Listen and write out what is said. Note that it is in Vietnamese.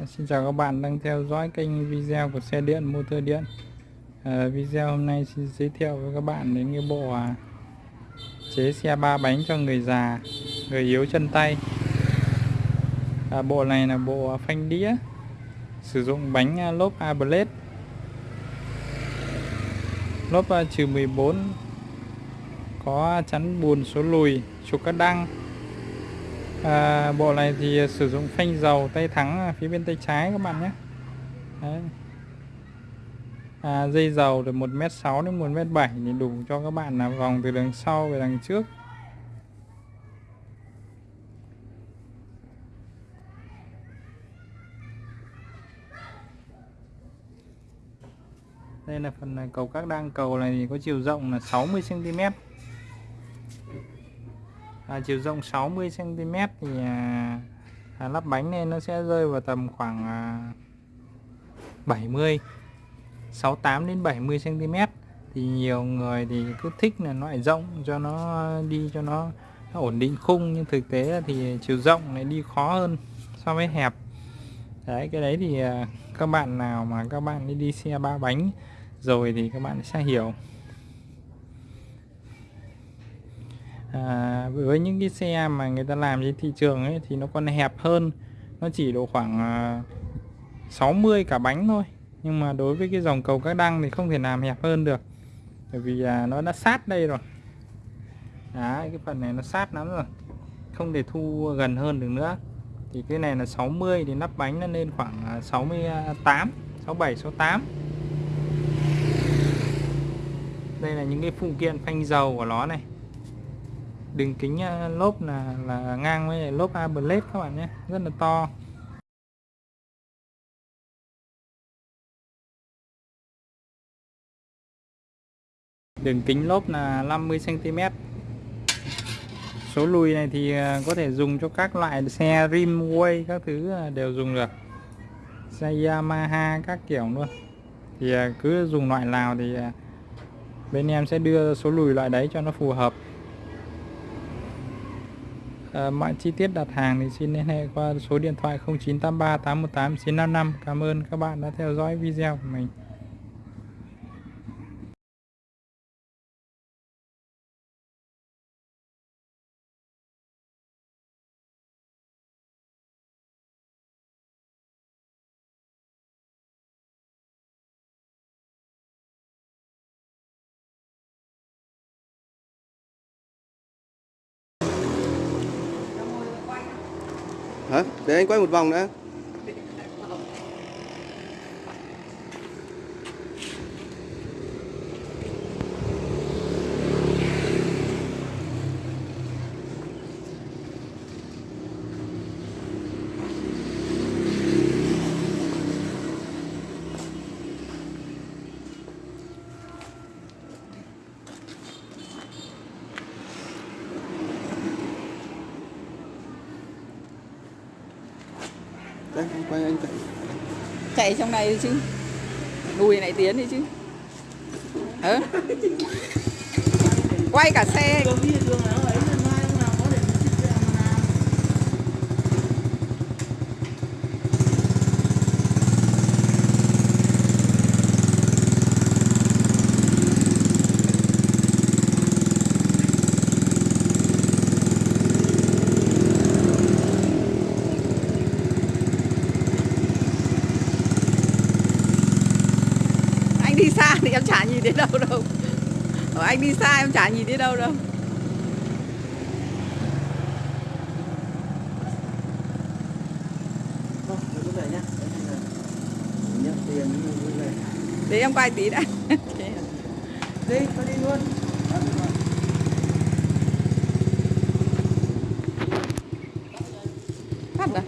À, xin chào các bạn đang theo dõi kênh video của xe điện motor điện. À, video hôm nay xin giới thiệu với các bạn đến cái bộ à, chế xe ba bánh cho người già người yếu chân tay. À, bộ này là bộ à, phanh đĩa sử dụng bánh à, lốp A Blade. Lốp à, trừ 14 có chắn bùn số lùi trục các đăng à, bộ này thì à, sử dụng phanh dầu tay thắng phía bên tay trái các bạn nhé. Đấy. À, dây dầu từ 1m6 đến 1m7 thì đủ cho các bạn là vòng từ đằng sau về đằng trước. Đây là phần cầu các đăng cầu này thì có chiều rộng là 60 cm à, chiều rộng 60 cm thì à, à, lắp bánh này nó sẽ rơi vào tầm khoảng à, 70 68 đến 70 cm thì nhiều người thì cứ thích là loại rộng cho nó đi cho nó, nó ổn định khung nhưng thực tế thì chiều rộng này đi khó hơn so với hẹp. Đấy cái đấy thì à, các bạn nào mà các bạn đi, đi xe ba bánh rồi thì các bạn sẽ hiểu. À, với những cái xe mà người ta làm trên thị trường ấy thì nó còn hẹp hơn. Nó chỉ độ khoảng à, 60 cả bánh thôi. Nhưng mà đối với cái dòng cầu các đăng thì không thể làm hẹp hơn được. Bởi vì à, nó đã sát đây rồi. Đấy, cái phần này nó sát lắm rồi. Không thể thu gần hơn được nữa. Thì cái này là 60 thì nắp bánh nó lên khoảng 68 67 68 đây là những cái phụ kiện phanh dầu của nó này đường kính à, lốp là là ngang với lốp A Blade các bạn nhé, rất là to. Đường kính lốp là 50 cm số lùi này thì à, có thể dùng cho các loại xe rimway các thứ à, đều dùng được. Xe Yamaha các kiểu luôn. Thì cứ dùng loại nào thì bên em sẽ đưa số lùi loại đấy cho nó phù hợp à, mọi chi tiết đặt hàng thì xin liên hệ qua số điện thoại 0983 818 955 Cảm ơn các bạn đã theo dõi video của mình. Hả? Để anh quay một vòng nữa đây anh quay anh chạy. Chạy trong này đi chứ. Đùi này tiến đi chứ. Ừ. quay cả xe. Anh đi xa thì em chả nhìn đến đâu đâu. Ở anh đi xa em chả nhìn đến đâu đâu. Về để em quay tí đã. Đi tôi đi luôn. Phát rồi